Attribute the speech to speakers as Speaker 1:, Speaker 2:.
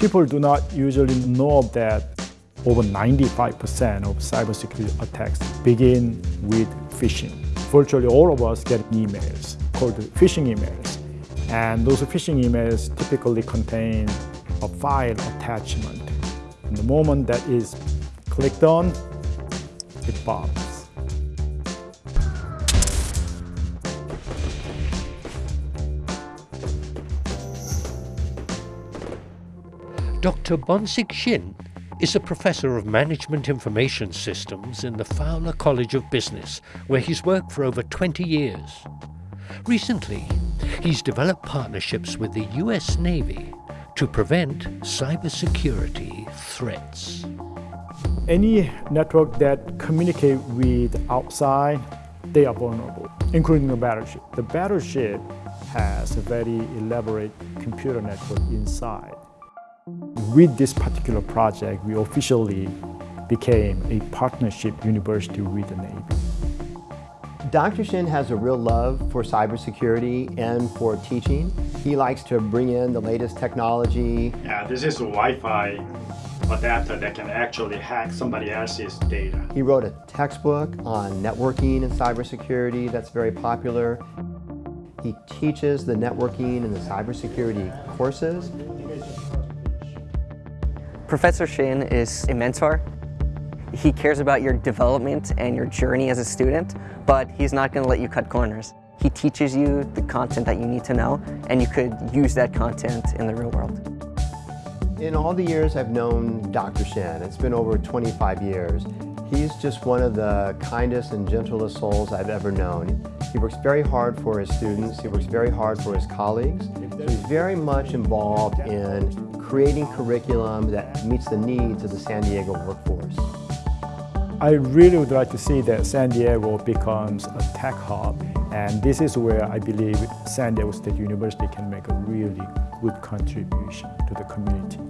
Speaker 1: People do not usually know that over 95% of cybersecurity attacks begin with phishing. Virtually all of us get emails called phishing emails. And those phishing emails typically contain a file attachment. And the moment that is clicked on, it pops.
Speaker 2: Dr. Bongsik Shin is a professor of management information systems in the Fowler College of Business, where he's worked for over 20 years. Recently, he's developed partnerships with the US Navy to prevent cybersecurity threats.
Speaker 1: Any network that communicate with outside, they are vulnerable, including the battleship. The battleship has a very elaborate computer network inside. With this particular project, we officially became a partnership university with the Navy.
Speaker 3: Dr. Shin has a real love for cybersecurity and for teaching. He likes to bring in the latest technology.
Speaker 4: Yeah, this is a Wi-Fi adapter that can actually hack somebody else's data.
Speaker 3: He wrote a textbook on networking and cybersecurity that's very popular. He teaches the networking and the cybersecurity courses.
Speaker 5: Professor Shin is a mentor. He cares about your development and your journey as a student, but he's not going to let you cut corners. He teaches you the content that you need to know, and you could use that content in the real world.
Speaker 3: In all the years I've known Dr. Shin, it's been over 25 years, he's just one of the kindest and gentlest souls I've ever known. He works very hard for his students, he works very hard for his colleagues, so he's very much involved in creating curriculum that meets the needs of the San Diego workforce.
Speaker 1: I really would like to see that San Diego becomes a tech hub and this is where I believe San Diego State University can make a really good contribution to the community.